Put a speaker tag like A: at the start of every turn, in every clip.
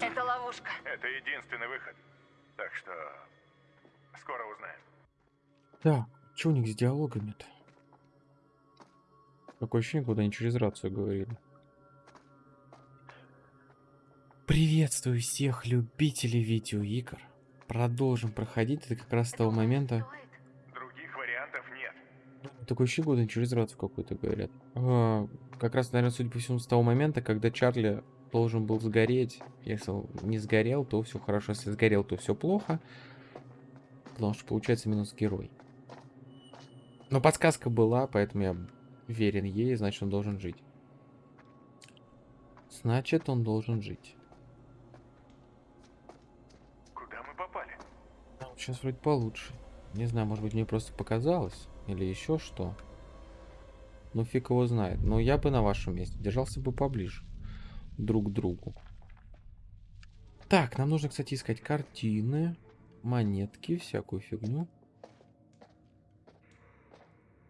A: Это ловушка.
B: Это единственный выход. Так что скоро узнаем.
C: Так, что у них с диалогами-то? Такое ощущение, куда они через рацию говорили. Приветствую всех любителей видеоигр. Продолжим проходить. Это как раз с того момента...
B: Других вариантов нет.
C: Такое ощущение, куда они через рацию какую-то говорят. А, как раз, наверное, судя по всему, с того момента, когда Чарли должен был сгореть. Если он не сгорел, то все хорошо. Если сгорел, то все плохо. Потому что получается минус герой. Но подсказка была, поэтому я верен ей, значит он должен жить. Значит он должен жить.
B: Куда мы попали?
C: Сейчас вроде получше. Не знаю, может быть мне просто показалось. Или еще что. Ну фиг его знает. Но я бы на вашем месте держался бы поближе. Друг другу. Так, нам нужно, кстати, искать картины, монетки, всякую фигню.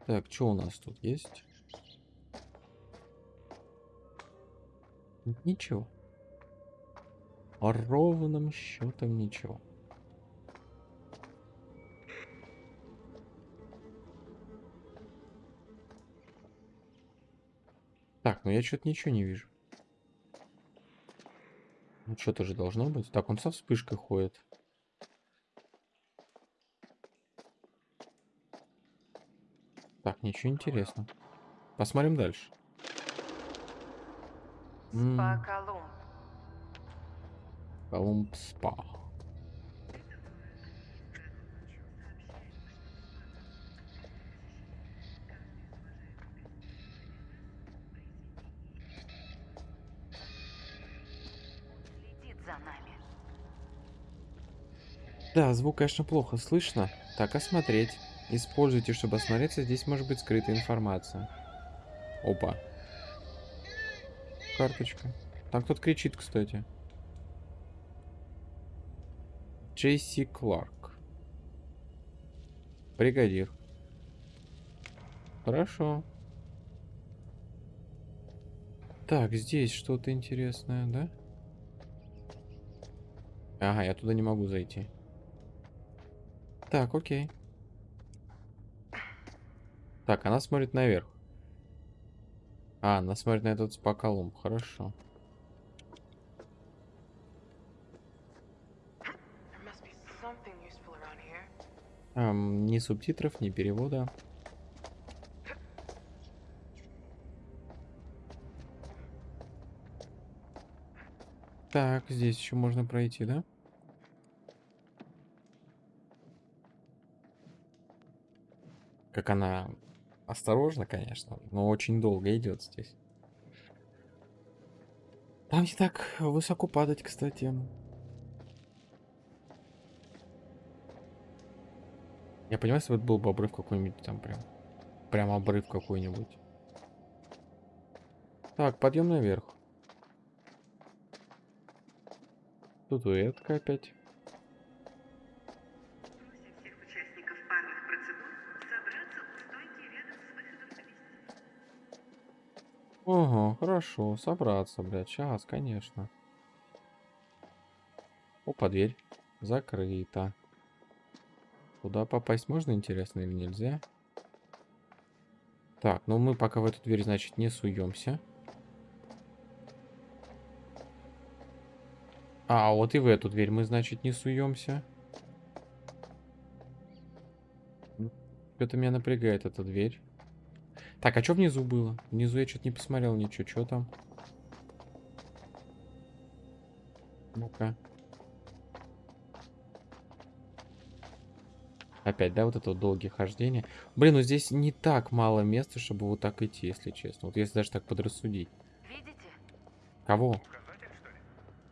C: Так, что у нас тут есть? Ничего. Ровным счетом ничего. Так, ну я что-то ничего не вижу. Что-то же должно быть. Так, он со вспышкой ходит. Так, ничего интересного. Посмотрим дальше.
A: Спа Колумб.
C: Колумб спа. Да, звук, конечно, плохо слышно. Так, осмотреть. Используйте, чтобы осмотреться. Здесь может быть скрытая информация. Опа. Карточка. Там кто-то кричит, кстати. Джейси Кларк. Бригадир. Хорошо. Так, здесь что-то интересное, да? Ага, я туда не могу зайти. Так, окей. Так, она смотрит наверх. А, она смотрит на этот спа-колумб. Хорошо. Ам, ни субтитров, ни перевода. Так, здесь еще можно пройти, да? Как она осторожно, конечно, но очень долго идет здесь. Там не так высоко падать, кстати. Я понимаю, если бы это был бы обрыв какой-нибудь там прям. Прям обрыв какой-нибудь. Так, подъем наверх. Статуэтка опять. Ага, хорошо, собраться, блядь, сейчас, конечно. Опа, дверь закрыта. Туда попасть можно, интересно, или нельзя? Так, ну мы пока в эту дверь, значит, не суемся. А, вот и в эту дверь мы, значит, не суемся. Что-то меня напрягает эта дверь. Так, а что внизу было? Внизу я что-то не посмотрел ничего. Что там? Ну-ка. Опять, да, вот это вот долгие хождения. Блин, ну здесь не так мало места, чтобы вот так идти, если честно. Вот если даже так подрассудить.
A: Видите?
C: Кого?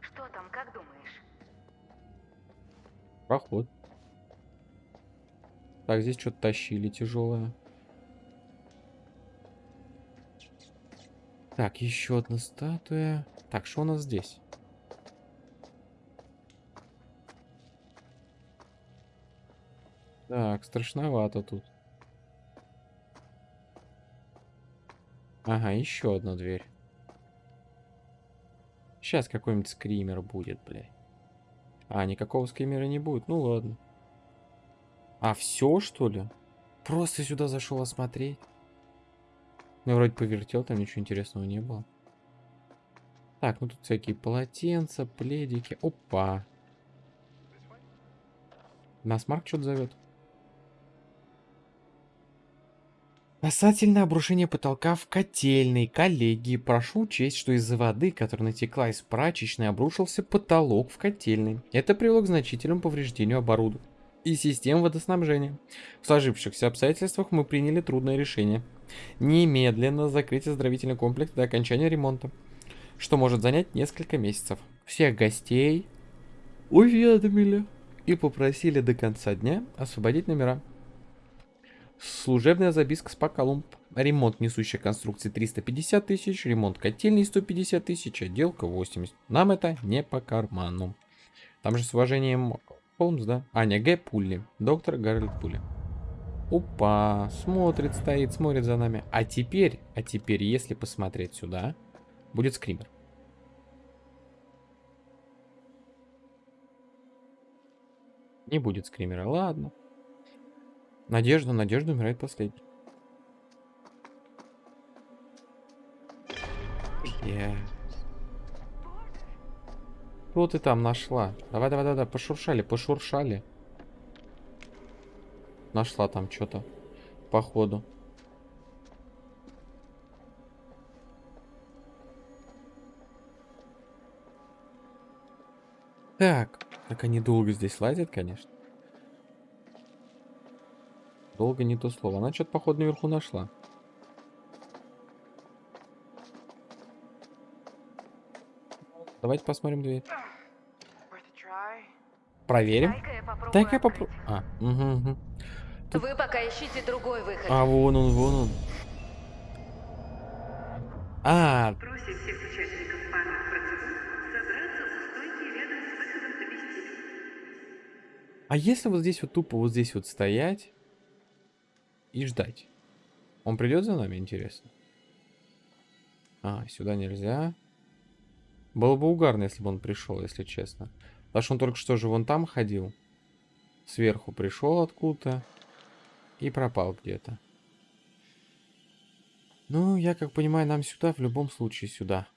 B: Что
A: там, как думаешь?
C: Проход. Так, здесь что-то тащили тяжелое. Так, еще одна статуя. Так, что у нас здесь? Так, страшновато тут. Ага, еще одна дверь. Сейчас какой-нибудь скример будет, блядь. А, никакого скримера не будет. Ну ладно. А все, что ли? Просто сюда зашел осмотреть. Ну, я вроде повертел, там ничего интересного не было. Так, ну тут всякие полотенца, пледики. Опа. Нас Марк что-то зовет. Касательно обрушения потолка в котельной, коллеги, прошу учесть, что из-за воды, которая натекла из прачечной, обрушился потолок в котельной. Это привело к значительному повреждению оборудования и систем водоснабжения. В сложившихся обстоятельствах мы приняли трудное решение. Немедленно закрыть оздоровительный комплекс до окончания ремонта, что может занять несколько месяцев. Всех гостей уведомили и попросили до конца дня освободить номера. Служебная записка с Колумб. Ремонт несущей конструкции 350 тысяч, ремонт котельной 150 тысяч, отделка 80. Нам это не по карману. Там же с уважением Холмс, да? Аня Г. Пулли. Доктор Гарольд Пулли. Опа, смотрит, стоит, смотрит за нами. А теперь, а теперь, если посмотреть сюда, будет скример. Не будет скримера, ладно. Надежда, Надежда умирает последней. Я... Что ты там нашла? Давай, давай, давай, пошуршали, пошуршали. Нашла там что-то. Походу. Так. Так они долго здесь лазят, конечно. Долго не то слово. Она что-то, походу, наверху нашла. Давайте посмотрим дверь. Проверим.
A: Дай-ка я попробую.
C: А, угу, угу.
A: Вы пока ищите другой выход.
C: А, вон он, вон он. А,
D: Просим всех участников парных процедур собраться у стойки рядом с выходом в вестибюль.
C: а если вот здесь вот тупо вот здесь вот стоять и ждать? Он придет за нами, интересно? А, сюда нельзя. Было бы угарно, если бы он пришел, если честно. Потому что он только что же вон там ходил. Сверху пришел откуда-то. И пропал где-то. Ну, я как понимаю, нам сюда, в любом случае сюда.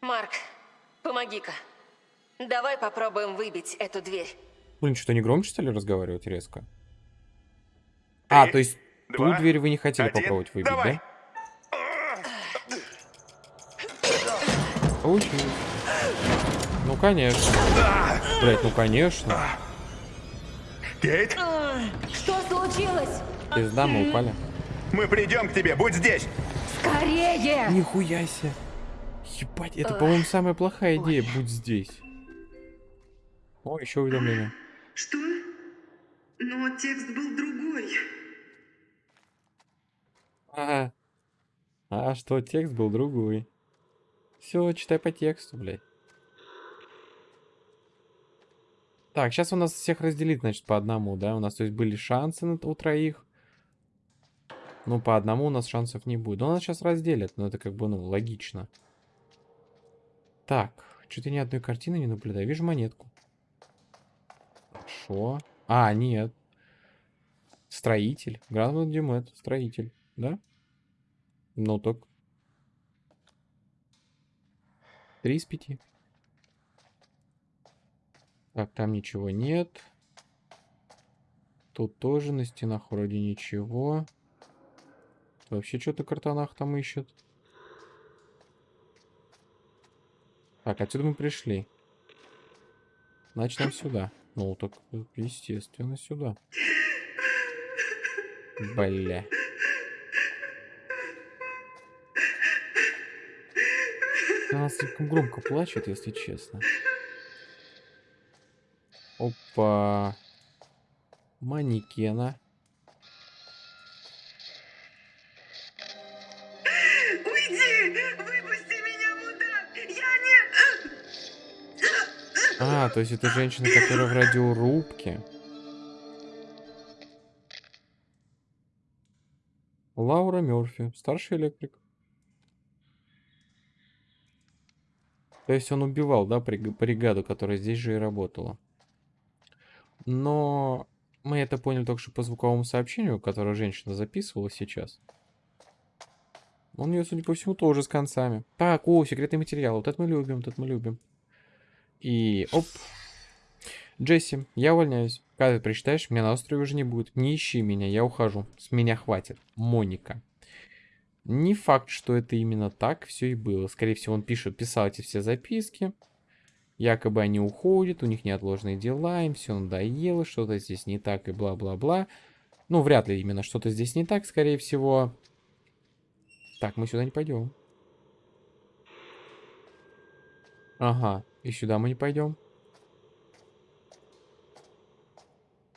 E: Марк, помоги-ка. Давай попробуем выбить эту дверь.
C: Блин, что, не громче стали разговаривать резко? А, то есть ту
B: два,
C: дверь вы не хотели
B: один,
C: попробовать выбить,
B: давай.
C: да? Получилось. Ну, конечно. Блять, ну, конечно.
B: Кейт,
E: случилось?
C: Пизда, мы упали.
B: мы придем к тебе, будь здесь.
E: Скорее!
C: Нихуя себе. Ебать, это, по-моему, самая плохая идея. Будь здесь. О, еще уведомление.
D: Что? Но текст был другой.
C: Ага. А что, текст был другой. Все, читай по тексту, блядь. Так, сейчас у нас всех разделить, значит, по одному, да? У нас, то есть, были шансы на, у троих. Ну, по одному у нас шансов не будет. Но нас сейчас разделят, но это как бы, ну, логично. Так, что-то ни одной картины не наблюдаю. Вижу монетку. Хорошо. А, нет. Строитель. Гранвелл Дюмет. Строитель. Да? Ну так. Три из пяти. Так, там ничего нет. Тут тоже на стенах вроде ничего. Вообще что-то картонах там ищет. Так, отсюда мы пришли. Значит, нам сюда. Ну, так, естественно, сюда. Бля. Она слишком громко плачет, если честно. Опа. Манекена.
D: Уйди! Выпусти меня, мудак! Я не...
C: А, то есть это женщина, которая в радиорубке. Лаура Мерфи, старший электрик. То есть он убивал, да, бриг- бригаду, которая здесь же и работала. Но мы это поняли только что по звуковому сообщению, которое женщина записывала сейчас. Он у нее, судя по всему, тоже с концами. Так, о, секретный материал. Вот это мы любим, вот это мы любим. И оп. Джесси, я увольняюсь. Когда ты прочитаешь, меня на острове уже не будет. Не ищи меня, я ухожу. С меня хватит. Моника. Не факт, что это именно так все и было. Скорее всего, он пишет, писал эти все записки. Якобы они уходят, у них неотложные дела, им все надоело, что-то здесь не так и бла-бла-бла. Ну, вряд ли именно что-то здесь не так, скорее всего. Так, мы сюда не пойдем. Ага, и сюда мы не пойдем.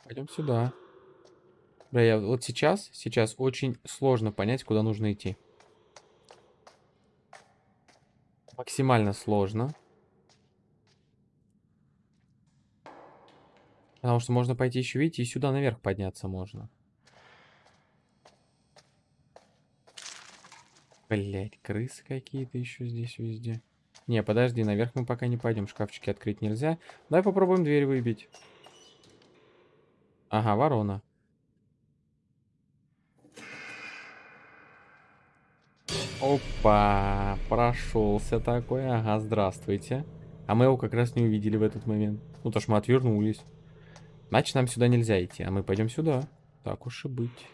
C: Пойдем сюда. Да, я вот сейчас, сейчас очень сложно понять, куда нужно идти. Максимально сложно. Потому что можно пойти еще, видите, и сюда наверх подняться можно. Блять, крысы какие-то еще здесь везде. Не, подожди, наверх мы пока не пойдем. Шкафчики открыть нельзя. Давай попробуем дверь выбить. Ага, ворона. Опа, прошелся такой. Ага, здравствуйте. А мы его как раз не увидели в этот момент. Ну, то ж мы отвернулись. Значит, нам сюда нельзя идти, а мы пойдем сюда. Так уж и быть.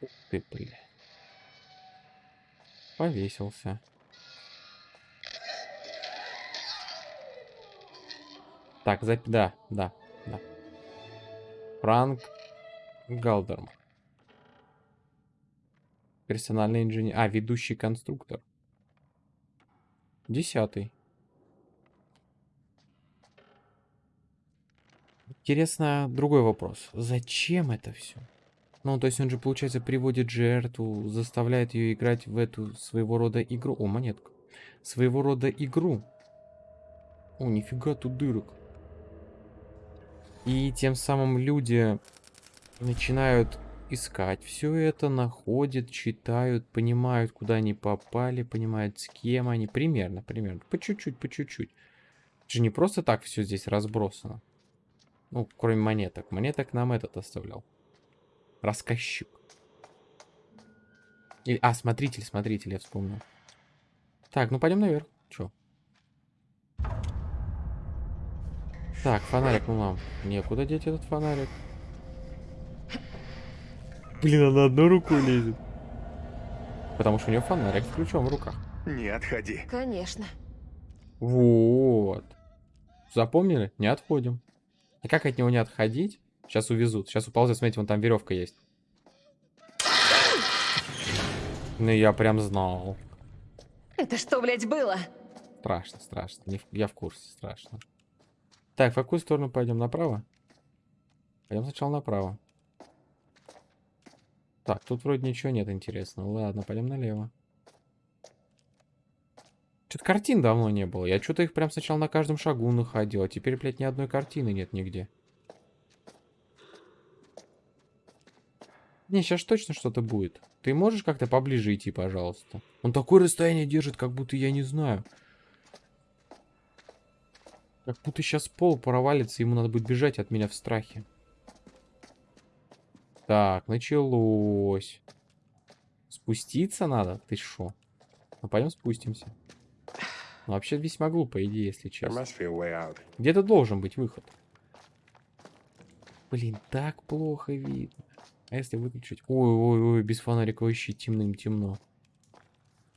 C: Ух ты, бля. Повесился. Так, зап... Да, да, да. Франк Галдерм. Персональный инженер. А, ведущий конструктор. Десятый. Интересно, другой вопрос. Зачем это все? Ну, то есть он же, получается, приводит жертву, заставляет ее играть в эту своего рода игру. О, монетка. Своего рода игру. О, нифига тут дырок. И тем самым люди начинают искать все это, находят, читают, понимают, куда они попали, понимают, с кем они. Примерно, примерно. По чуть-чуть, по чуть-чуть. Это же не просто так все здесь разбросано. Ну, кроме монеток. Монеток нам этот оставлял. Рассказчик. Или, а, смотритель, смотритель, я вспомнил. Так, ну пойдем наверх. Чё? Так, фонарик, ну нам некуда деть этот фонарик. Блин, она одной рукой лезет. Потому что у нее фонарик с ключом в руках.
B: Не отходи.
E: Конечно.
C: Вот. Запомнили? Не отходим. А как от него не отходить? Сейчас увезут. Сейчас уползет. Смотрите, вон там веревка есть. Ну, я прям знал.
E: Это что, блядь, было?
C: Страшно, страшно. Не Я в курсе, страшно. Так, в какую сторону пойдем? Направо? Пойдем сначала направо. Так, тут вроде ничего нет интересного. Ладно, пойдем налево. Что-то картин давно не было. Я что-то их прям сначала на каждом шагу находил, а теперь, блядь, ни одной картины нет нигде. Не, сейчас точно что-то будет. Ты можешь как-то поближе идти, пожалуйста? Он такое расстояние держит, как будто я не знаю. Как будто сейчас пол провалится, ему надо будет бежать от меня в страхе. Так, началось. Спуститься надо? Ты шо? Ну, пойдем спустимся. Ну, вообще весьма глупая идея, если честно. Где-то должен быть выход. Блин, так плохо видно. А если выключить? Ой-ой-ой, без фонарика вообще темным темно.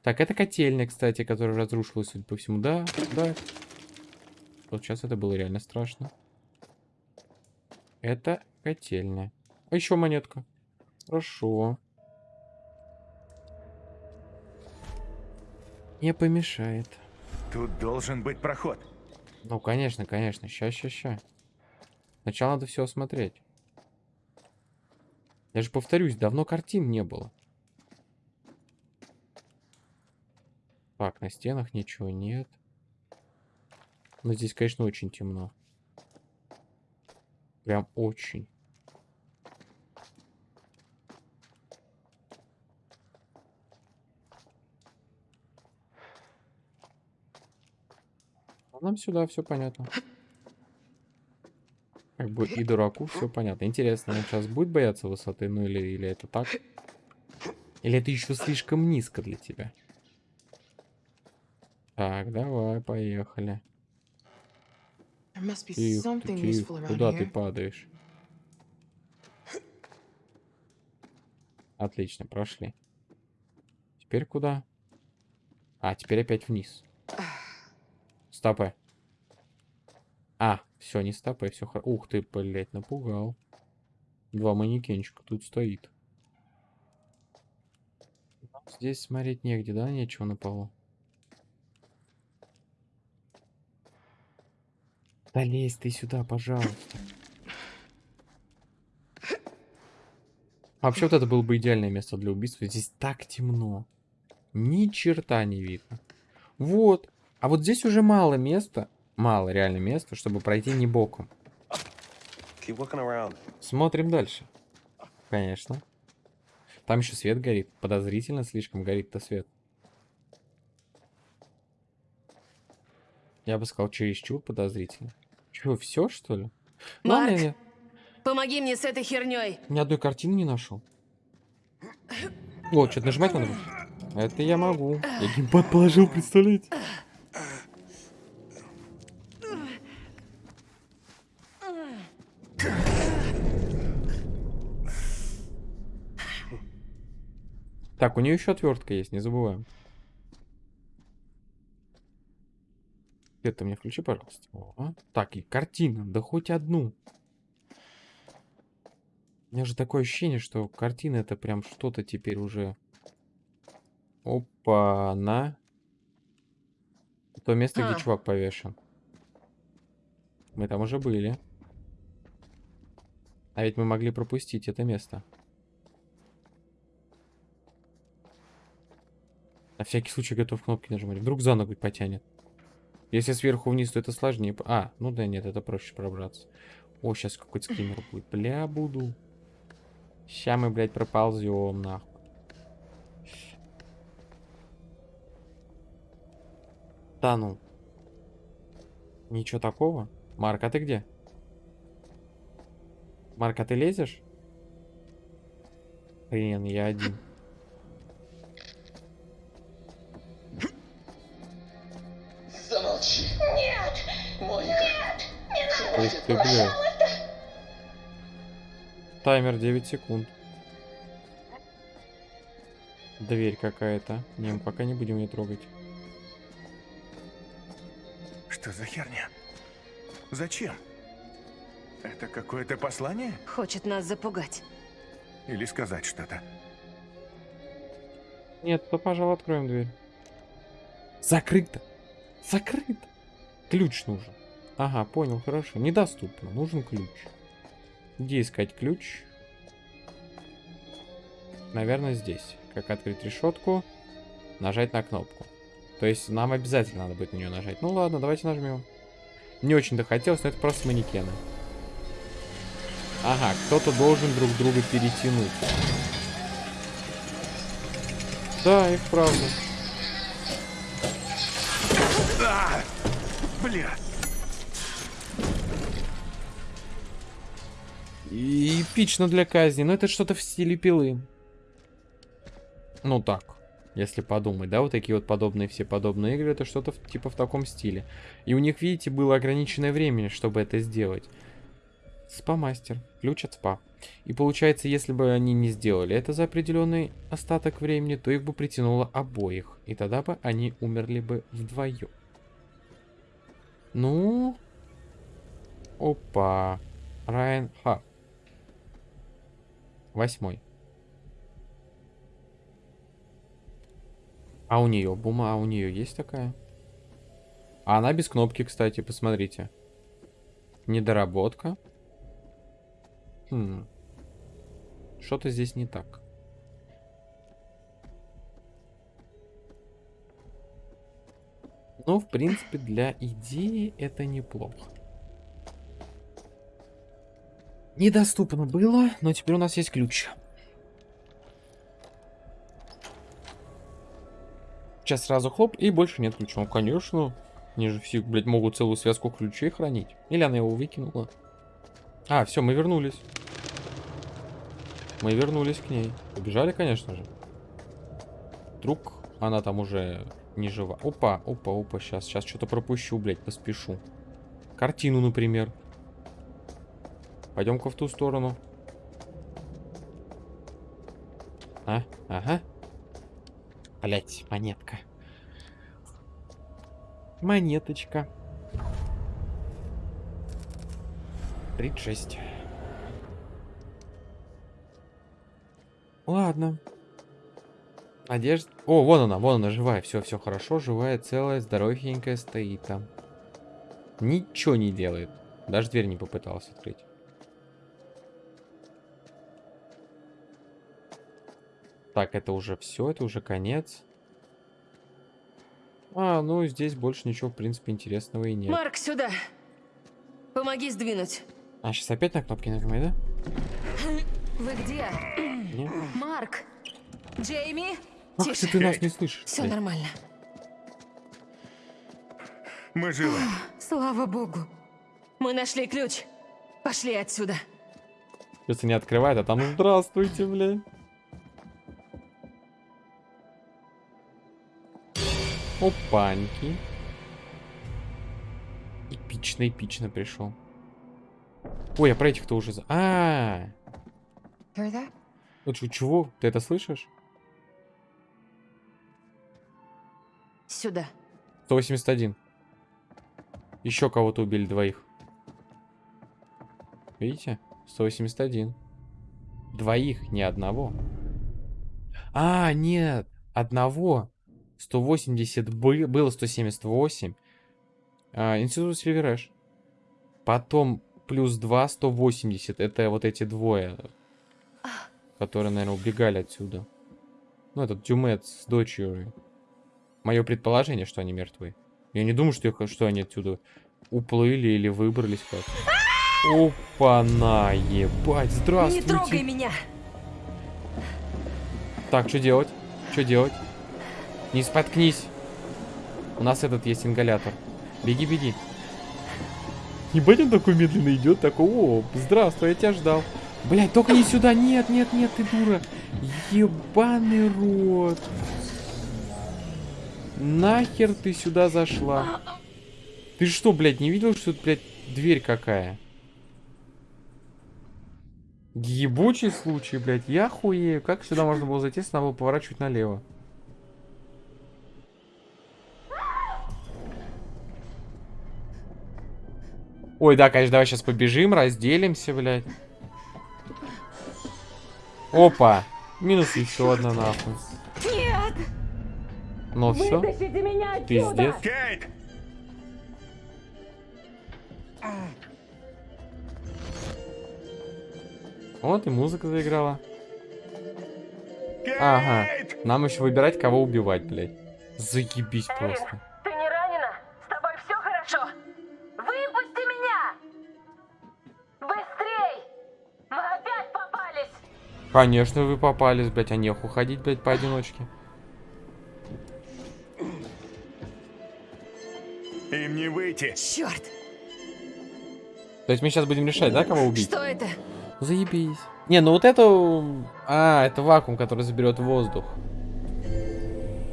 C: Так, это котельня, кстати, которая разрушилась, судя по всему. Да, да. Вот сейчас это было реально страшно. Это котельня. А еще монетка. Хорошо. Не помешает.
B: Тут должен быть проход.
C: Ну, конечно, конечно. Ща, ща, ща. Сначала надо все осмотреть. Я же повторюсь, давно картин не было. Так, на стенах ничего нет. Но здесь, конечно, очень темно. Прям очень. Нам сюда все понятно. Как бы и дураку все понятно. Интересно, он сейчас будет бояться высоты, ну или, или это так? Или это еще слишком низко для тебя? Так, давай, поехали. Тихо, ты, Куда ты падаешь? Отлично, прошли. Теперь куда? А, теперь опять вниз. Стопы. А, все, не стопы, все хорошо. Ух ты, блядь, напугал. Два манекенчика тут стоит. Здесь смотреть негде, да? Нечего на полу. Да лезь ты сюда, пожалуйста. А Вообще вот это было бы идеальное место для убийства. Здесь так темно. Ни черта не видно. Вот. А вот здесь уже мало места. Мало реально места, чтобы пройти не боком. Смотрим дальше. Конечно. Там еще свет горит. Подозрительно слишком горит-то свет. Я бы сказал, чересчур подозрительно. Чего, все что ли? Ладно,
E: Марк.
C: я
E: Помоги мне с этой херней.
C: ни одной картины не нашел. О, что-то нажимать надо? Это я могу. Я геймпад положил, представляете? Так, у нее еще отвертка есть, не забываем. Это мне включи, пожалуйста. О, Так, и картина, да хоть одну. У меня же такое ощущение, что картина это прям что-то теперь уже. Опа, на. То место,
E: А.
C: где чувак повешен. Мы там уже были. А ведь мы могли пропустить это место. На всякий случай готов кнопки нажимать. Вдруг за ногу потянет. Если сверху вниз, то это сложнее. А, ну да нет, это проще пробраться. О, сейчас какой-то скример будет. Бля, буду. Ща мы, блядь, проползем, нахуй. Да ну. Ничего такого. Марк, а ты где? Марк, а ты лезешь? Хрен, я один. Ух ты, бля. Таймер 9 секунд. Дверь какая-то. Не, мы пока не будем ее трогать.
B: Что за херня? Зачем? Это какое-то послание?
E: Хочет нас запугать.
B: Или сказать что-то?
C: Нет, то, пожалуй, откроем дверь. Закрыто. Закрыто. Ключ нужен. Ага, понял, хорошо. Недоступно. Нужен ключ. Где искать ключ? Наверное, здесь. Как открыть решетку? Нажать на кнопку. То есть нам обязательно надо будет на нее нажать. Ну ладно, давайте нажмем. Не очень-то хотелось, но это просто манекены. Ага, кто-то должен друг друга перетянуть. Да, и вправду.
B: А! Бля!
C: Эпично для казни, но это что-то в стиле пилы. Ну так, если подумать, да, вот такие вот подобные все подобные игры, это что-то типа в таком стиле. И у них, видите, было ограниченное время, чтобы это сделать. Спа-мастер, ключ от спа. И получается, если бы они не сделали это за определенный остаток времени, то их бы притянуло обоих. И тогда бы они умерли бы вдвоем. Ну... Опа. Райан Ха. Восьмой. А у нее бума, а у нее есть такая? А она без кнопки, кстати, посмотрите. Недоработка. Хм. Что-то здесь не так. Но, в принципе, для идеи это неплохо. Недоступно было, но теперь у нас есть ключ. Сейчас сразу хлоп, и больше нет ключа. Ну, конечно. Они же все, блядь, могут целую связку ключей хранить. Или она его выкинула. А, все, мы вернулись. Мы вернулись к ней. Побежали, конечно же. Вдруг она там уже не жива. Опа, опа, опа, сейчас, сейчас что-то пропущу, блядь, поспешу. Картину, например. Пойдем-ка в ту сторону. А, ага. Блять, монетка. Монеточка. 36. Ладно. Одежда. О, вон она, вон она, живая. Все, все хорошо, живая, целая, здоровенькая стоит там. Ничего не делает. Даже дверь не попытался открыть. Так, это уже все, это уже конец. А, ну здесь больше ничего, в принципе, интересного и нет.
E: Марк, сюда. Помоги сдвинуть.
C: А, сейчас опять на кнопки нажимай, да?
E: Вы где?
C: Нет?
E: Марк! Джейми?
C: Ах, если ты нас не слышишь.
E: Все
C: блядь.
E: нормально.
B: Мы живы.
E: Слава богу. Мы нашли ключ. Пошли отсюда.
C: Если не открывает, а там здравствуйте, блядь. Опаньки. Эпично, эпично пришел. Ой, я про этих-то уже... за- А? -а, -а. чего? Ты это слышишь?
E: Сюда.
C: 181. Еще кого-то убили двоих. Видите? 181. Двоих, не одного. А, нет. Одного. 180 бы- было 178. А, Институт Сильверэш. Потом плюс 2, 180. Это вот эти двое. Которые, наверное, убегали отсюда. Ну, этот Дюмет с дочерью. Мое предположение, что они мертвы. Я не думаю, что, их, что они отсюда уплыли или выбрались как. Опа-на, ебать,
E: Не
C: здравствуйте.
E: трогай меня!
C: Так, что делать? Что делать? Не споткнись. У нас этот есть ингалятор. Беги, беги. Ебать, он такой медленно идет, такой, о, здравствуй, я тебя ждал. Блять, только не сюда, нет, нет, нет, ты дура. Ебаный рот. Нахер ты сюда зашла? Ты что, блядь, не видел, что тут, блядь, дверь какая? Ебучий случай, блядь, я хуею. Как сюда можно было зайти, если надо было поворачивать налево? Ой, да, конечно, давай сейчас побежим, разделимся, блядь. Опа! Минус еще одна нахуй.
E: Нет!
C: Ну все,
E: меня
C: пиздец.
B: Кейт!
C: Вот и музыка заиграла. Ага. Нам еще выбирать, кого убивать, блядь. Заебись просто. Конечно, вы попались, блядь, а неху ходить, блядь, поодиночке.
B: Им не выйти.
E: Черт!
C: То есть мы сейчас будем решать, да, кого убить?
E: Что это?
C: Заебись. Не, ну вот это... А, это вакуум, который заберет воздух.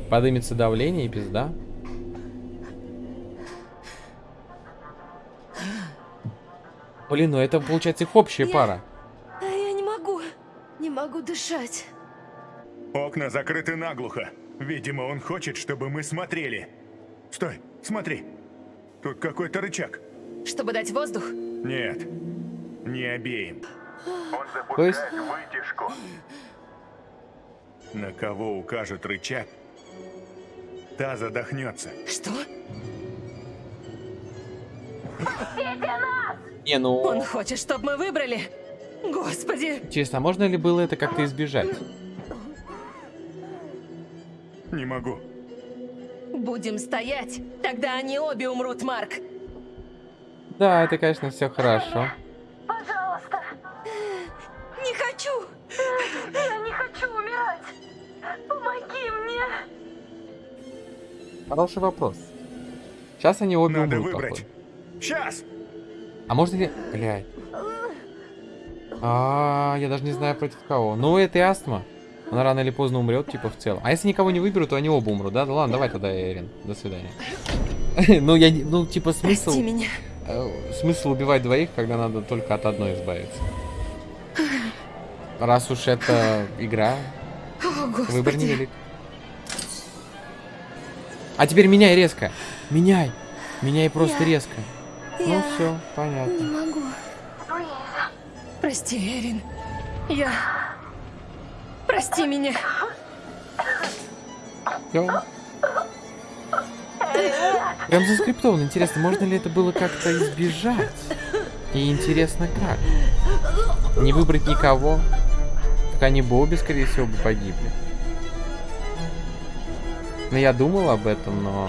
C: Подымется давление и пизда. Блин, ну это получается их общая пара.
E: Могу дышать.
B: Окна закрыты наглухо. Видимо, он хочет, чтобы мы смотрели. Стой, смотри. Тут какой-то рычаг.
E: Чтобы дать воздух?
B: Нет, не обеим. Он
C: То есть-
B: вытяжку. На кого укажет рычаг, та задохнется.
E: Что?
C: Не, ну...
E: Он хочет, чтобы мы выбрали? Господи!
C: Интересно, а можно ли было это как-то избежать?
B: Не могу.
E: Будем стоять, тогда они обе умрут, Марк.
C: Да, это, конечно, все хорошо.
E: Пожалуйста. Не хочу. Я не хочу умирать. Помоги мне.
C: Хороший вопрос. Сейчас они обе
B: Надо
C: умрут,
B: выбрать. Сейчас!
C: А можно ли... Блядь. А, я даже не знаю против кого. Ну, это и астма. Она рано или поздно умрет, типа, в целом. А если никого не выберут, то они оба умрут, да? Да ладно, давай тогда, Эрин. До свидания. Ну, я не... Ну, типа, смысл...
E: Прости меня.
C: э, Смысл убивать двоих, когда надо только от одной избавиться. Раз уж это игра, выбор невелик. А теперь меняй резко. Меняй. Меняй просто резко. Ну все,
E: не
C: понятно.
E: могу. Прости, Эрин. Я... Прости меня.
C: Всё. Прям заскриптовано. Интересно, можно ли это было как-то избежать? И интересно, как? Не выбрать никого? Так они бы обе, скорее всего, бы погибли. Ну, я думал об этом, но...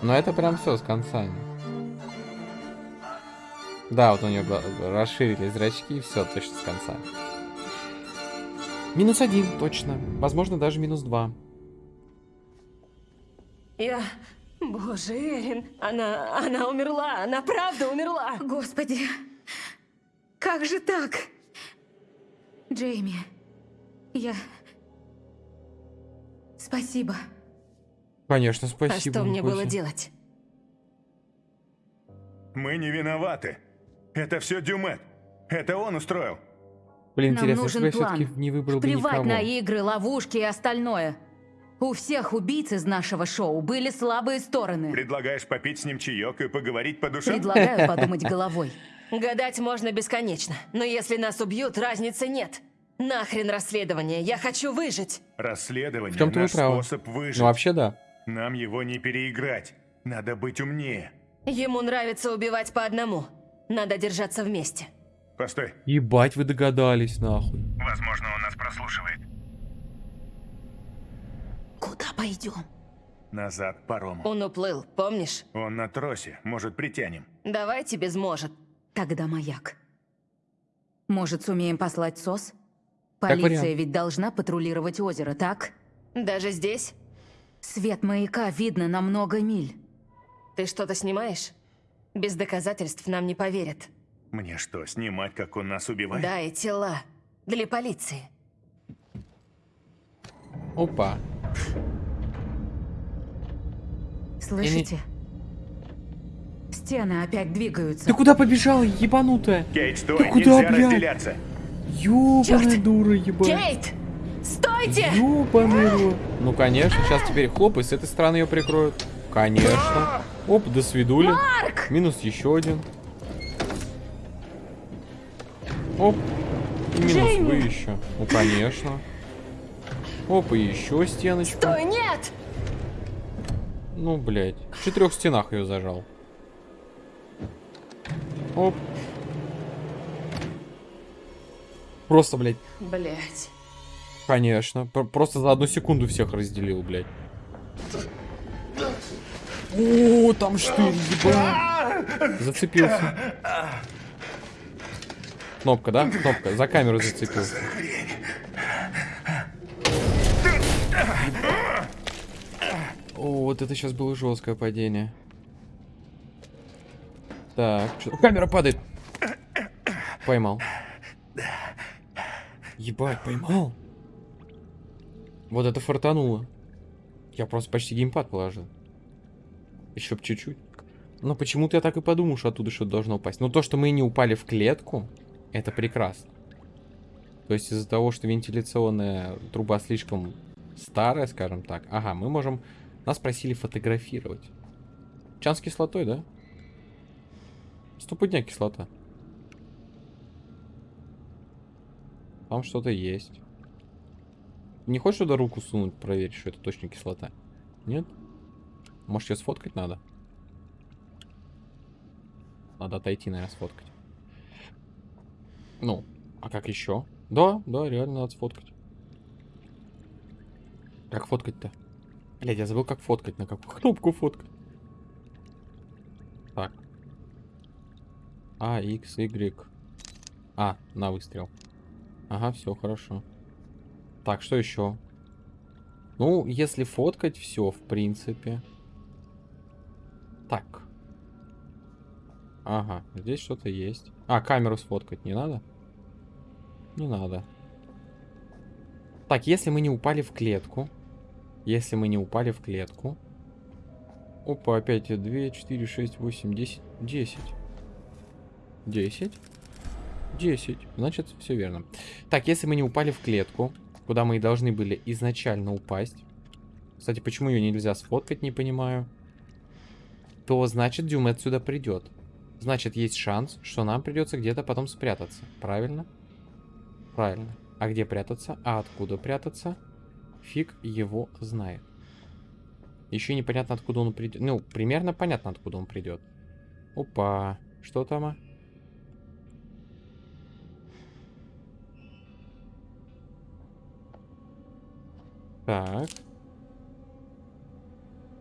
C: Но это прям все с концами. Да, вот у нее расширились зрачки, и все, точно с конца. Минус один, точно. Возможно, даже минус два.
E: Я... Боже, Эрин, она... Она умерла, она правда умерла.
F: Господи, как же так? Джейми, я... Спасибо.
C: Конечно,
E: А
C: спасибо.
E: что мне было делать?
B: Мы не виноваты. Это все Дюмет. Это он устроил.
C: Блин,
F: Нам
C: интересно,
F: нужен
C: что
F: план.
C: не выбрал бы
F: Плевать
C: никого.
F: на игры, ловушки и остальное. У всех убийц из нашего шоу были слабые стороны.
B: Предлагаешь попить с ним чаек и поговорить по душам?
F: Предлагаю подумать головой.
E: Гадать можно бесконечно, но если нас убьют, разницы нет. Нахрен расследование, я хочу выжить.
B: Расследование
C: В вы
B: наш
C: правы.
B: способ выжить.
C: Ну, вообще, да.
B: Нам его не переиграть. Надо быть умнее.
E: Ему нравится убивать по одному. Надо держаться вместе.
B: Постой.
C: Ебать, вы догадались, нахуй.
B: Возможно, он нас прослушивает.
F: Куда пойдем?
B: Назад паром.
E: Он уплыл, помнишь?
B: Он на тросе. Может, притянем.
E: Давайте без может.
F: Тогда маяк. Может, сумеем послать СОС? Полиция ведь должна патрулировать озеро, так?
E: Даже здесь?
F: Свет маяка видно на много миль.
E: Ты что-то снимаешь? Без доказательств нам не поверят.
B: Мне что, снимать, как он нас убивает?
E: Да, и тела. Для полиции.
C: Опа.
F: Слышите? Стены опять двигаются.
C: Ты куда побежала, ебанутая?
B: Кейт, стой,
C: Ты куда,
B: нельзя
C: блядь?
B: разделяться.
C: Ёбаная дура, ебать.
E: Кейт! Стойте!
C: Рот. Ну, конечно, сейчас теперь хлоп, и с этой стороны ее прикроют. Конечно. Оп, до свидули. Минус еще один. Оп. И минус
E: Джейми!
C: вы еще. Ну, конечно. Оп, и еще стеночку.
E: Стой, нет!
C: Ну, блядь. В четырех стенах ее зажал. Оп. Просто, блядь,
E: Блять.
C: конечно. Пр- Просто за одну секунду всех разделил, блядь. О, там штырь, ебать. Зацепился. Кнопка, да? Кнопка. За камеру зацепился. О, вот это сейчас было жесткое падение. Так, что камера падает. Поймал. Ебать, поймал. Вот это фартануло. Я просто почти геймпад положил. Еще б чуть-чуть. Но почему-то я так и подумал, что оттуда что-то должно упасть. Но то, что мы не упали в клетку, это прекрасно. То есть из-за того, что вентиляционная труба слишком старая, скажем так. Ага, мы можем... Нас просили фотографировать. Чан с кислотой, да? Стопудня кислота. Там что-то есть. Не хочешь туда руку сунуть, проверить, что это точно кислота? Нет? Может, ее сфоткать надо? Надо отойти, наверное, сфоткать. Ну, а как еще? Да, да, реально надо сфоткать. Как фоткать-то? Блядь, я забыл, как фоткать, на какую кнопку фоткать. Так. А, X, Y. А, на выстрел. Ага, все, хорошо. Так, что еще? Ну, если фоткать все, в принципе. Так. Ага, здесь что-то есть. А, камеру сфоткать не надо? Не надо. Так, если мы не упали в клетку. Если мы не упали в клетку. Опа, опять 2, 4, 6, 8, 10. 10. 10. 10. Значит, все верно. Так, если мы не упали в клетку, куда мы и должны были изначально упасть. Кстати, почему ее нельзя сфоткать, не понимаю. То значит, Дюм отсюда придет. Значит, есть шанс, что нам придется где-то потом спрятаться. Правильно? Правильно. А где прятаться? А откуда прятаться? Фиг его знает. Еще непонятно, откуда он придет. Ну, примерно понятно, откуда он придет. Опа. Что там? а? Так.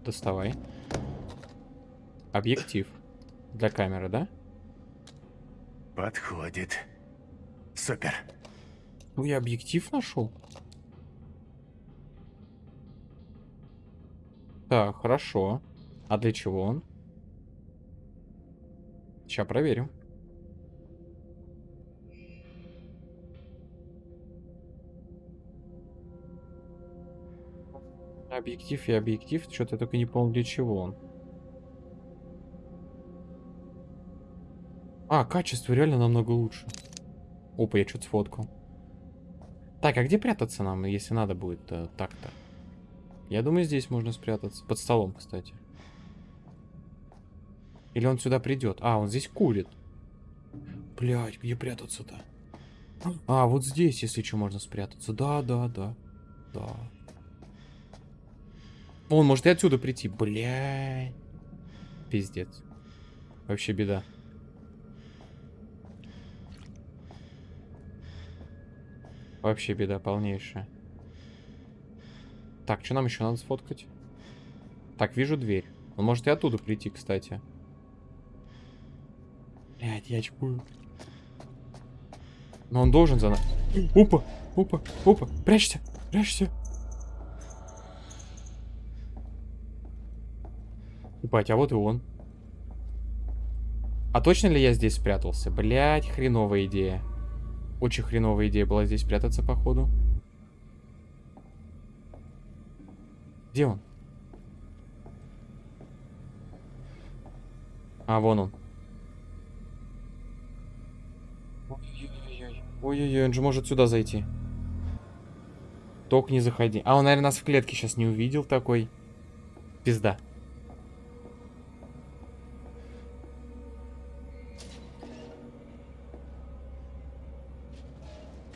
C: Доставай. Объектив. Для камеры, да?
B: Подходит. Супер.
C: Ну, я объектив нашел. Так, хорошо. А для чего он? Сейчас проверим. Объектив и объектив. Что-то я только не помню, для чего он. А, качество реально намного лучше. Опа, я что-то сфоткал. Так, а где прятаться нам, если надо будет э, так-то? Я думаю, здесь можно спрятаться. Под столом, кстати. Или он сюда придет? А, он здесь курит. Блять, где прятаться-то? А, вот здесь, если что, можно спрятаться. Да, да, да. Да. Он может и отсюда прийти. Блядь. Пиздец. Вообще беда. Вообще беда полнейшая. Так, что нам еще надо сфоткать? Так, вижу дверь. Он может и оттуда прийти, кстати. Блядь, я чпую. Но он должен за... Опа, опа, опа, прячься, прячься. Ебать, а вот и он. А точно ли я здесь спрятался? Блять, хреновая идея. Очень хреновая идея была здесь прятаться, походу. Где он? А, вон он. Ой-ой-ой. Он же может сюда зайти. Только не заходи. А, он, наверное, нас в клетке сейчас не увидел такой. Пизда.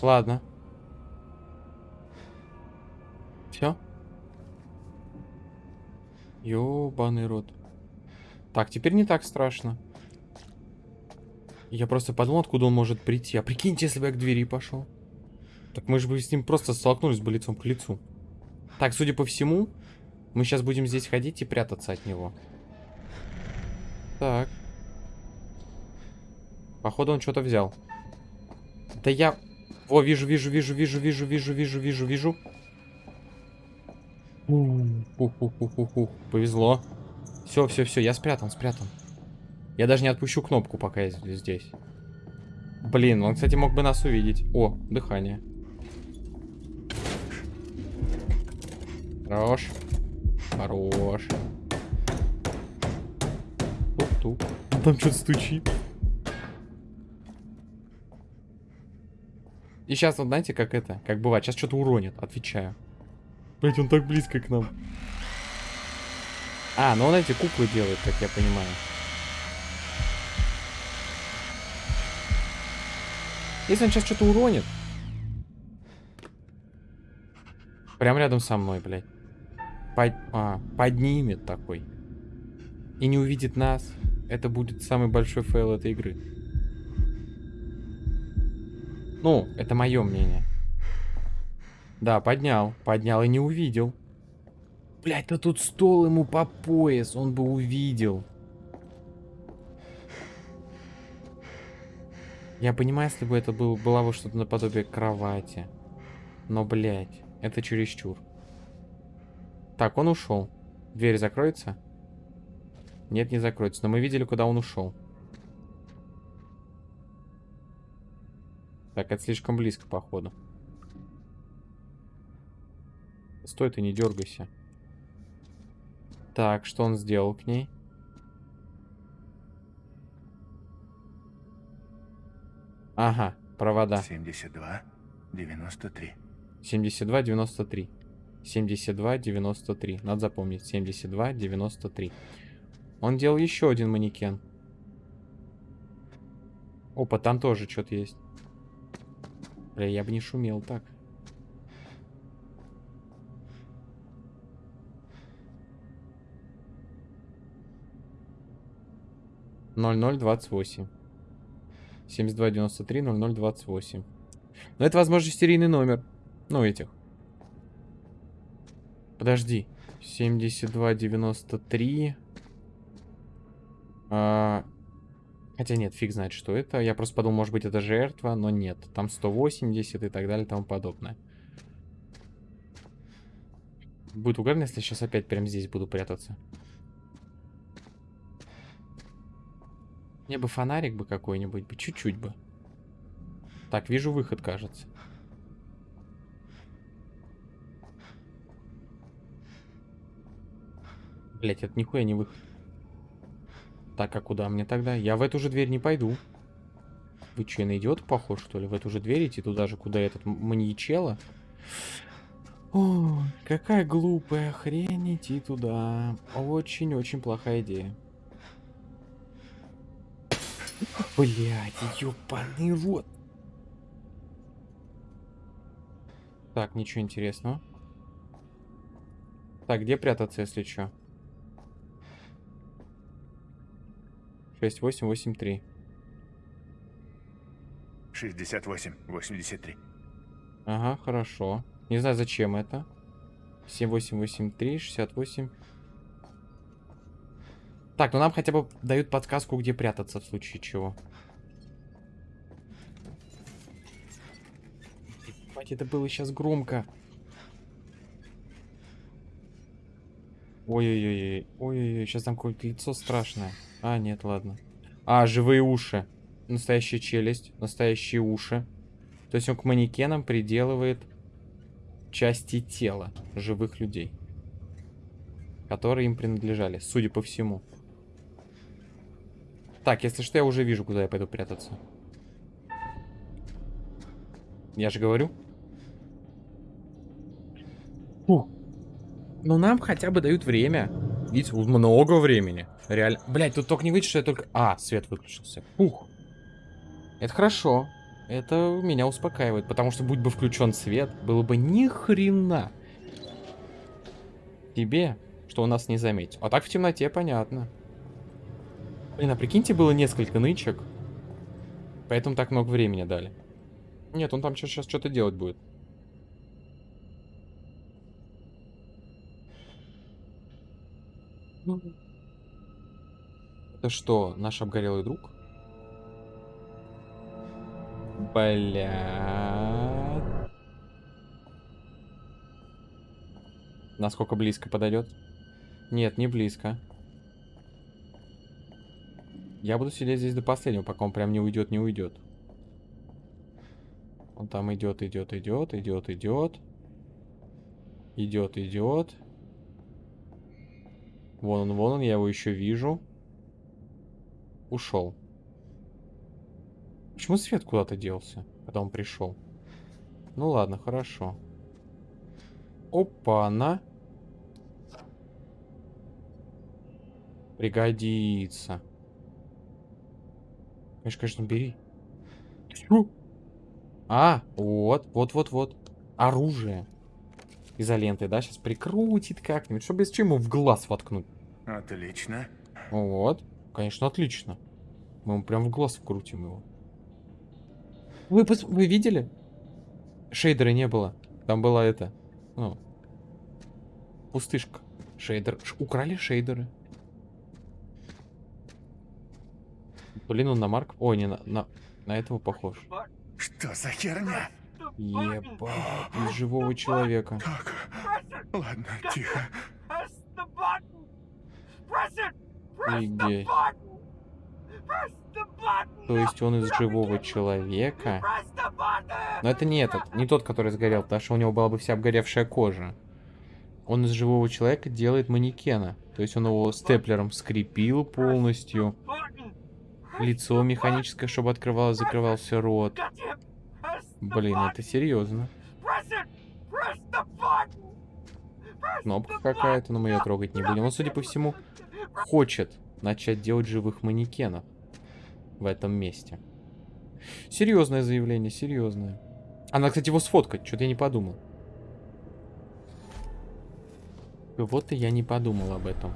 C: Ладно. Все? Ёбаный рот. Так, теперь не так страшно. Я просто подумал, откуда он может прийти. А прикиньте, если бы я к двери пошел. Так мы же бы с ним просто столкнулись бы лицом к лицу. Так, судя по всему, мы сейчас будем здесь ходить и прятаться от него. Так. Походу он что-то взял. Да я... О, вижу, вижу, вижу, вижу, вижу, вижу, вижу, вижу, вижу. Повезло. Все, все, все, я спрятан, спрятан. Я даже не отпущу кнопку, пока я здесь. Блин, он, кстати, мог бы нас увидеть. О, дыхание. Хорош. Хорош. Тук-тук. Там что-то стучит. И сейчас, вот знаете, как это, как бывает, сейчас что-то уронит, отвечаю. Блять, он так близко к нам. А, ну он эти куклы делает, как я понимаю. Если он сейчас что-то уронит. Прям рядом со мной, блядь. Под... А, поднимет такой. И не увидит нас. Это будет самый большой фейл этой игры. Ну, это мое мнение. Да, поднял. Поднял и не увидел. Блять, да тут стол ему по пояс, он бы увидел. Я понимаю, если бы это был, было бы что-то наподобие кровати. Но, блядь, это чересчур. Так, он ушел. Дверь закроется? Нет, не закроется. Но мы видели, куда он ушел. Так, это слишком близко, походу. Стой ты, не дергайся. Так, что он сделал к ней? Ага, провода.
B: 72, 93.
C: 72, 93. 72, 93. Надо запомнить. 72, 93. Он делал еще один манекен. Опа, там тоже что-то есть. Бля, я бы не шумел так. Ноль ноль двадцать восемь. Семьдесят два девяносто три ноль ноль двадцать восемь. Но это, возможно, серийный номер. Ну, этих. Подожди. 7293. А... Хотя нет, фиг знает, что это. Я просто подумал, может быть, это жертва, но нет. Там 180 и так далее и тому подобное. Будет угарно, если сейчас опять прям здесь буду прятаться. Мне бы фонарик бы какой-нибудь, бы чуть-чуть бы. Так, вижу выход, кажется. Блять, это нихуя не выход. Так, а куда мне тогда? Я в эту же дверь не пойду. Вы что, на идиота похож, что ли? В эту же дверь идти туда же, куда этот маньячела? О, какая глупая хрень идти туда. Очень-очень плохая идея. Блять, ёбаный рот. Так, ничего интересного. Так, где прятаться, если что? 6883.
B: 68, 83.
C: Ага, хорошо. Не знаю, зачем это. 7883, 68. Так, ну нам хотя бы дают подсказку, где прятаться в случае чего. Ебать, это было сейчас громко. Ой-ой-ой. Ой-ой-ой, сейчас там какое-то лицо страшное. А, нет, ладно. А, живые уши. Настоящая челюсть, настоящие уши. То есть он к манекенам приделывает части тела живых людей. Которые им принадлежали, судя по всему. Так, если что, я уже вижу, куда я пойду прятаться. Я же говорю. Фу. Но нам хотя бы дают время. Видите, много времени. Реально. Блять, тут только не выйдет, что я только... А, свет выключился. Ух. Это хорошо. Это меня успокаивает, потому что будь бы включен свет, было бы ни хрена тебе, что у нас не заметил. А так в темноте понятно. Блин, а прикиньте, было несколько нычек. Поэтому так много времени дали. Нет, он там сейчас что-то делать будет. Это что, наш обгорелый друг? Бля. Насколько близко подойдет? Нет, не близко. Я буду сидеть здесь до последнего, пока он прям не уйдет, не уйдет. Он там идет, идет, идет, идет, идет. Идет, идет. Вон он, вон он, я его еще вижу. Ушел. Почему свет куда-то делся, когда он пришел? Ну ладно, хорошо. Опа-на. Пригодится. Конечно, конечно, бери. А, вот, вот, вот, вот. Оружие. Изолентой, да? Сейчас прикрутит как-нибудь, чтобы без чему в глаз воткнуть.
B: Отлично.
C: Вот. Конечно, отлично. Мы ему прям в глаз вкрутим его. Вы, пос... Вы видели? Шейдера не было. Там была это... Ну... Пустышка. Шейдер. Ш... Украли шейдеры. Блин, он на Марк... Ой, не на... На, на этого похож.
B: Что за херня?
C: Ебать, из живого человека.
B: Так, ладно, тихо.
C: Офигеть. То есть он из живого человека? Но это не этот, не тот, который сгорел, потому что у него была бы вся обгоревшая кожа. Он из живого человека делает манекена. То есть он его степлером скрепил полностью. Лицо механическое, чтобы открывалось, закрывался рот. Блин, это серьезно. Кнопка какая-то, но мы ее трогать не будем. Он, судя по всему, хочет начать делать живых манекенов в этом месте. Серьезное заявление, серьезное. Она, кстати, его сфоткать, что-то я не подумал. Вот и я не подумал об этом.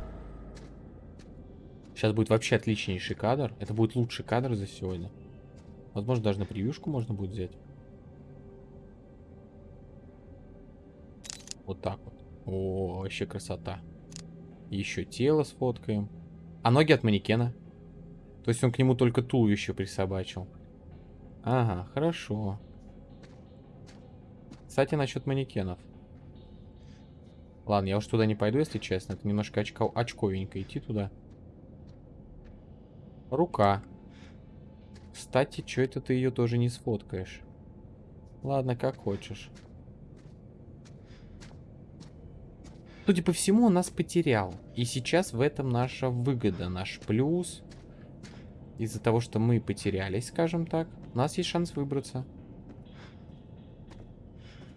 C: Сейчас будет вообще отличнейший кадр. Это будет лучший кадр за сегодня. Возможно, даже на превьюшку можно будет взять. Вот так вот. О, вообще красота. Еще тело сфоткаем. А ноги от манекена. То есть он к нему только туловище присобачил. Ага, хорошо. Кстати, насчет манекенов. Ладно, я уж туда не пойду, если честно. Это немножко очко... очковенько идти туда. Рука. Кстати, что это ты ее тоже не сфоткаешь? Ладно, как хочешь. Судя по всему, он нас потерял. И сейчас в этом наша выгода, наш плюс. Из-за того, что мы потерялись, скажем так, у нас есть шанс выбраться.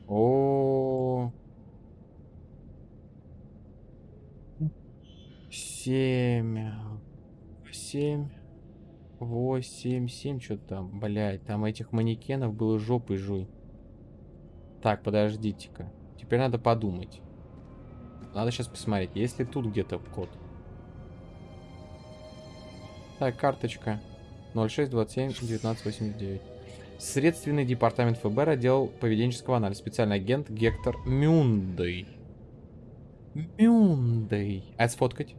C: О, -о, -о. Семь. Семь. Восемь. Семь. Что там? Блять, там этих манекенов было жопой жуй. Так, подождите-ка. Теперь надо подумать. Надо сейчас посмотреть, есть ли тут где-то код. Так, карточка. 0627-1989. Следственный департамент ФБР, отдел поведенческого анализа. Специальный агент Гектор Мюндей. Мюндей. А сфоткать?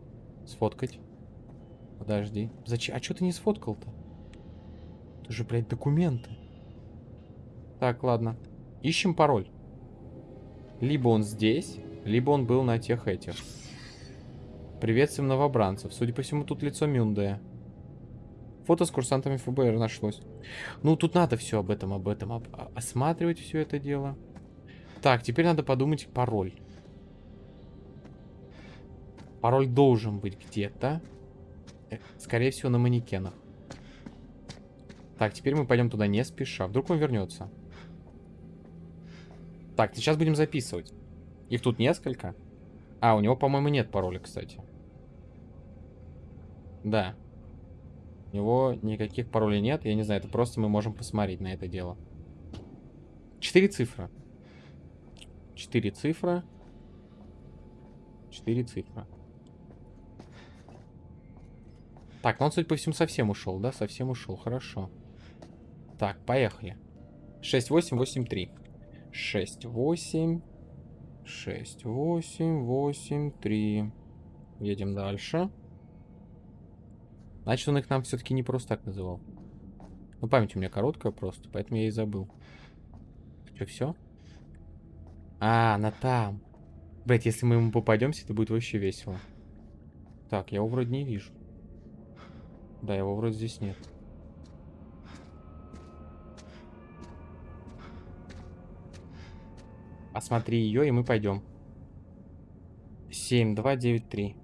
C: Сфоткать. Подожди. Зачем? А что ты не сфоткал-то? Это же, блядь, документы. Так, ладно. Ищем пароль. Либо он здесь, либо он был на тех этих. Приветствуем новобранцев. Судя по всему, тут лицо Мюндея. Фото с курсантами ФБР нашлось. Ну, тут надо все об этом, об этом, об, осматривать все это дело. Так, теперь надо подумать пароль. Пароль должен быть где-то. Э, скорее всего, на манекенах. Так, теперь мы пойдем туда не спеша. Вдруг он вернется. Так, сейчас будем записывать. Их тут несколько. А, у него, по-моему, нет пароля, кстати. Да. У него никаких паролей нет. Я не знаю, это просто мы можем посмотреть на это дело. Четыре цифры. Четыре цифры. Четыре цифры. Так, ну он, судя по всему, совсем ушел, да? Совсем ушел, хорошо. Так, поехали. 6883. 68 6, 8, 8, 3. Едем дальше. Значит, он их нам все-таки не просто так называл. Ну, память у меня короткая просто, поэтому я и забыл. Что, все? А, она там. Блять, если мы ему попадемся, это будет вообще весело. Так, я его вроде не вижу. Да, его вроде здесь нет. Осмотри ее, и мы пойдем. 7, 2, 9, 3.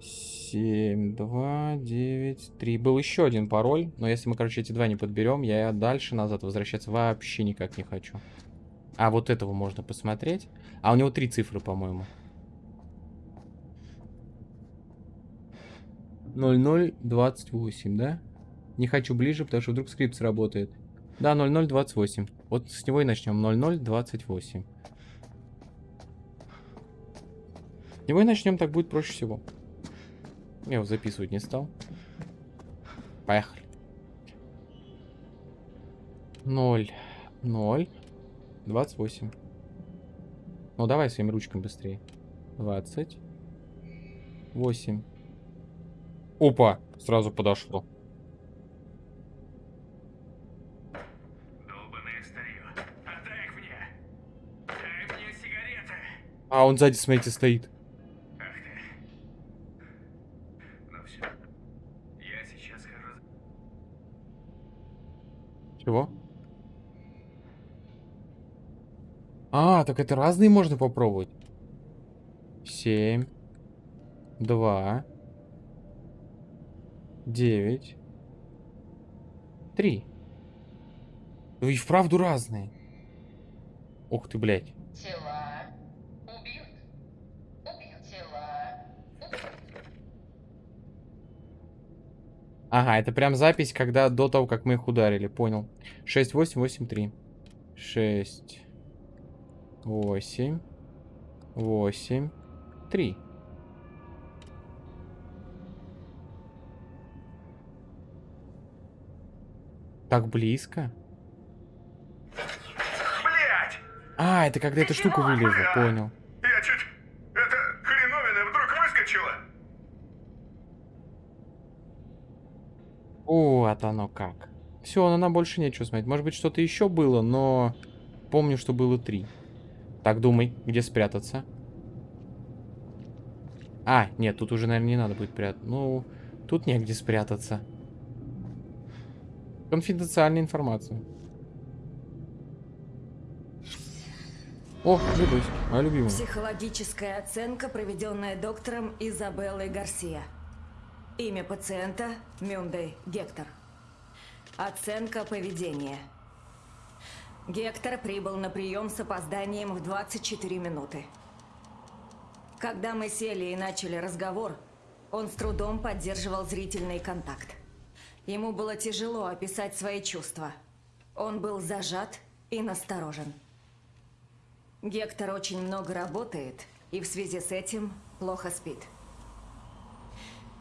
C: 7, 2, 9, 3. Был еще один пароль, но если мы, короче, эти два не подберем, я дальше назад возвращаться вообще никак не хочу. А, вот этого можно посмотреть. А у него три цифры, по-моему. 0028, да? Не хочу ближе, потому что вдруг скрипт сработает. Да, 0028. Вот с него и начнем. 0028. С него и начнем, так будет проще всего. Я его записывать не стал. Поехали. 0, 0, 28. Ну, давай своими ручками быстрее. 20, 8. Опа, сразу подошло. А, он сзади, смотрите, стоит. Чего? А, так это разные можно попробовать. Семь. Два. Девять. Три. Ну и вправду разные. Ух ты, блядь.
E: Тела
C: Ага, это прям запись, когда до того, как мы их ударили. Понял. 6, 8, 8, 3. 6. 8. 8. 3. Так близко.
B: Блять!
C: А, это когда эта штука вылезла, понял.
B: Я чуть... Это хреновина вдруг выскочила.
C: Вот оно как. Все, на нам больше нечего смотреть. Может быть, что-то еще было, но помню, что было три. Так, думай, где спрятаться. А, нет, тут уже, наверное, не надо будет прятаться. Ну, тут негде спрятаться. Конфиденциальная информация. О, видосик, моя любимая.
D: Психологическая оценка, проведенная доктором Изабеллой Гарсия. Имя пациента – Мюндей Гектор. Оценка поведения. Гектор прибыл на прием с опозданием в 24 минуты. Когда мы сели и начали разговор, он с трудом поддерживал зрительный контакт. Ему было тяжело описать свои чувства. Он был зажат и насторожен. Гектор очень много работает и в связи с этим плохо спит.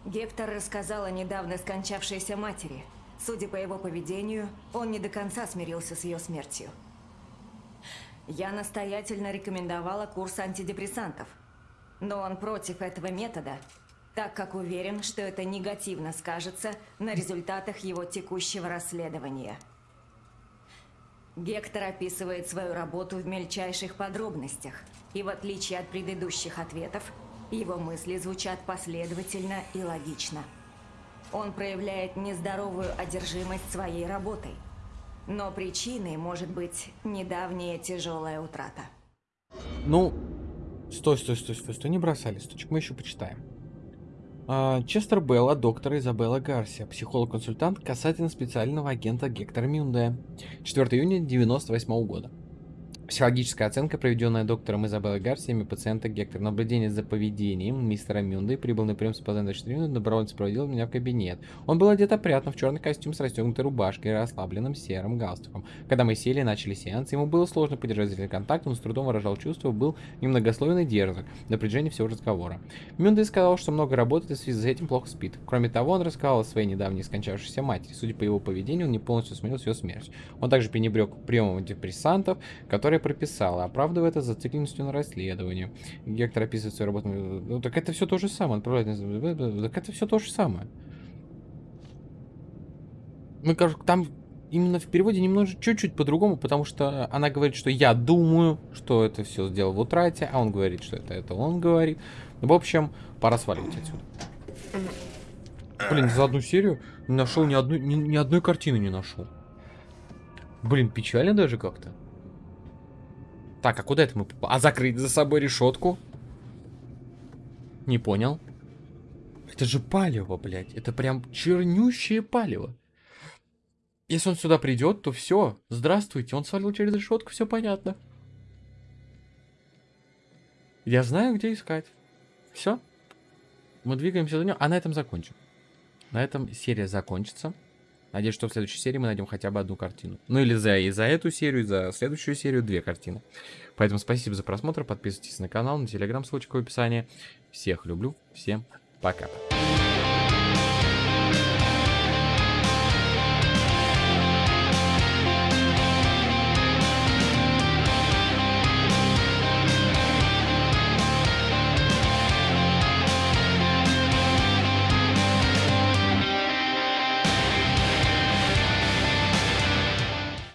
D: Гектор рассказал о недавно скончавшейся матери. Судя по его поведению, он не до конца смирился с ее смертью. Я настоятельно рекомендовала курс антидепрессантов, но он против этого метода, так как уверен, что это негативно скажется на результатах его текущего расследования. Гектор описывает свою работу в мельчайших подробностях, и в отличие от предыдущих ответов, его мысли звучат последовательно и логично. Он проявляет нездоровую одержимость своей работой, но причиной может быть недавняя тяжелая утрата.
C: Ну, стой, стой, стой, стой, стой, не бросай листочек, мы еще почитаем. А, Честер Белла, доктор Изабелла Гарсия, психолог-консультант касательно специального агента Гектора Мюнде. 4 июня 1998 года. Психологическая оценка, проведенная доктором Изабеллой Гарсия, имя пациента Гектор. Наблюдение за поведением мистера Мюнды прибыл на прием с опозданием 4 минуты, добровольно сопроводил меня в кабинет. Он был одет опрятно в черный костюм с расстегнутой рубашкой и расслабленным серым галстуком. Когда мы сели и начали сеанс, ему было сложно поддержать зрительный контакт, он с трудом выражал чувства, был немногословен и дерзок до напряжения всего разговора. Мюнды сказал, что много работает и в связи с этим плохо спит. Кроме того, он рассказал о своей недавней скончавшейся матери. Судя по его поведению, он не полностью смирился с ее смертью. Он также пренебрег приемом депрессантов, которые прописала, оправдывая это зацикленностью на расследовании. Гектор описывает свою работу. Ну, так это все то же самое. Отправляет... Так это все то же самое. Мы, кажется, там именно в переводе немножко чуть-чуть по-другому, потому что она говорит, что я думаю, что это все сделал в утрате, а он говорит, что это, это он говорит. В общем, пора сваливать отсюда. Блин, за одну серию не нашел ни одной, ни, ни одной картины не нашел. Блин, печально даже как-то. Так, а куда это мы? А закрыть за собой решетку? Не понял. Это же палево, блядь. Это прям чернющее палево. Если он сюда придет, то все. Здравствуйте. Он свалил через решетку, все понятно. Я знаю, где искать. Все. Мы двигаемся за ним, а на этом закончим. На этом серия закончится. Надеюсь, что в следующей серии мы найдем хотя бы одну картину. Ну или за, и за эту серию, и за следующую серию две картины. Поэтому спасибо за просмотр, подписывайтесь на канал, на телеграм, ссылочка в описании. Всех люблю, всем пока.